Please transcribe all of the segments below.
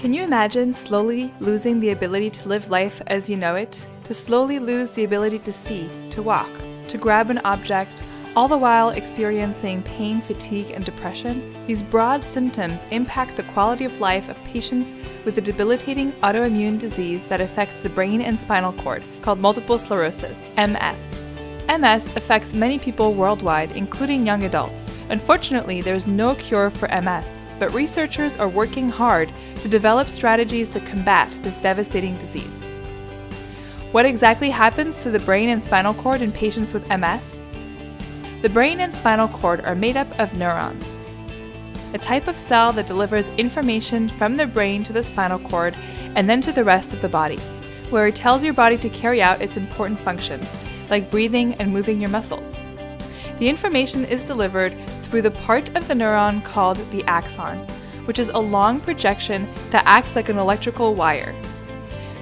Can you imagine slowly losing the ability to live life as you know it? To slowly lose the ability to see, to walk, to grab an object, all the while experiencing pain, fatigue, and depression? These broad symptoms impact the quality of life of patients with a debilitating autoimmune disease that affects the brain and spinal cord, called multiple sclerosis, MS. MS affects many people worldwide, including young adults. Unfortunately, there is no cure for MS but researchers are working hard to develop strategies to combat this devastating disease. What exactly happens to the brain and spinal cord in patients with MS? The brain and spinal cord are made up of neurons, a type of cell that delivers information from the brain to the spinal cord and then to the rest of the body, where it tells your body to carry out its important functions, like breathing and moving your muscles. The information is delivered through the part of the neuron called the axon, which is a long projection that acts like an electrical wire.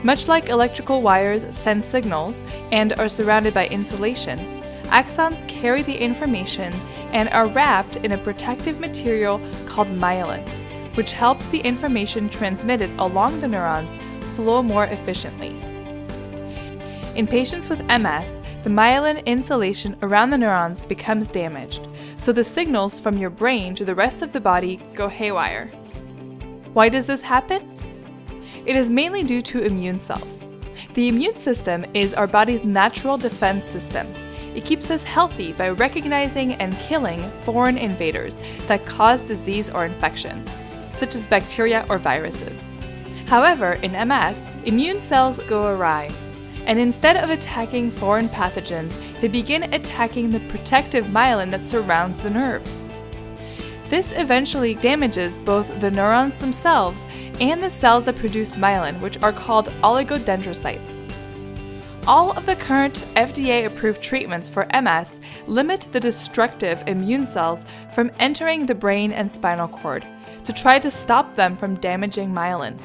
Much like electrical wires send signals and are surrounded by insulation, axons carry the information and are wrapped in a protective material called myelin, which helps the information transmitted along the neurons flow more efficiently. In patients with MS, the myelin insulation around the neurons becomes damaged, so the signals from your brain to the rest of the body go haywire. Why does this happen? It is mainly due to immune cells. The immune system is our body's natural defense system. It keeps us healthy by recognizing and killing foreign invaders that cause disease or infection, such as bacteria or viruses. However, in MS, immune cells go awry and instead of attacking foreign pathogens, they begin attacking the protective myelin that surrounds the nerves. This eventually damages both the neurons themselves and the cells that produce myelin, which are called oligodendrocytes. All of the current FDA approved treatments for MS limit the destructive immune cells from entering the brain and spinal cord to try to stop them from damaging myelin.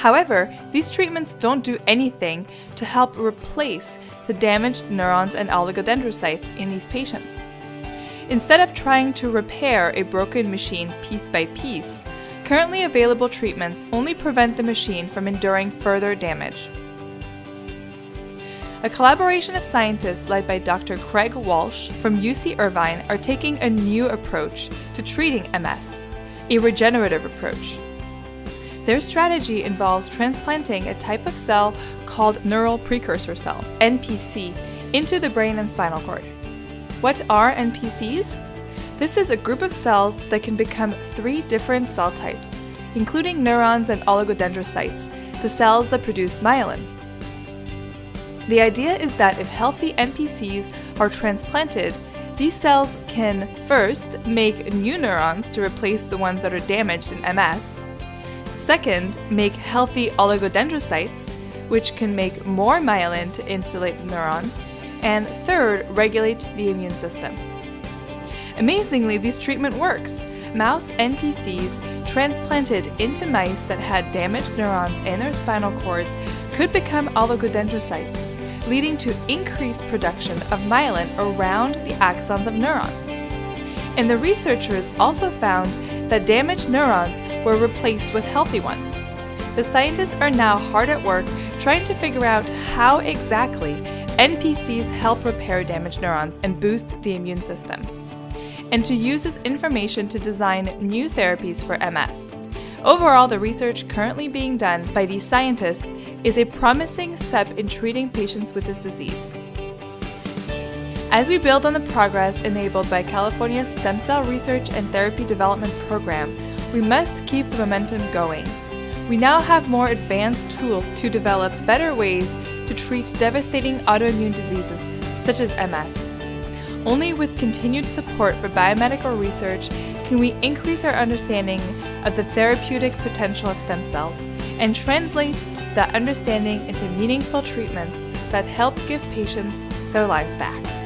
However, these treatments don't do anything to help replace the damaged neurons and oligodendrocytes in these patients. Instead of trying to repair a broken machine piece by piece, currently available treatments only prevent the machine from enduring further damage. A collaboration of scientists led by Dr. Craig Walsh from UC Irvine are taking a new approach to treating MS, a regenerative approach. Their strategy involves transplanting a type of cell called neural precursor cell, NPC, into the brain and spinal cord. What are NPCs? This is a group of cells that can become three different cell types, including neurons and oligodendrocytes, the cells that produce myelin. The idea is that if healthy NPCs are transplanted, these cells can first make new neurons to replace the ones that are damaged in MS, Second, make healthy oligodendrocytes, which can make more myelin to insulate the neurons. And third, regulate the immune system. Amazingly, this treatment works. Mouse NPCs transplanted into mice that had damaged neurons in their spinal cords could become oligodendrocytes, leading to increased production of myelin around the axons of neurons. And the researchers also found that damaged neurons were replaced with healthy ones. The scientists are now hard at work trying to figure out how exactly NPCs help repair damaged neurons and boost the immune system, and to use this information to design new therapies for MS. Overall, the research currently being done by these scientists is a promising step in treating patients with this disease. As we build on the progress enabled by California's Stem Cell Research and Therapy Development Program, we must keep the momentum going. We now have more advanced tools to develop better ways to treat devastating autoimmune diseases such as MS. Only with continued support for biomedical research can we increase our understanding of the therapeutic potential of stem cells and translate that understanding into meaningful treatments that help give patients their lives back.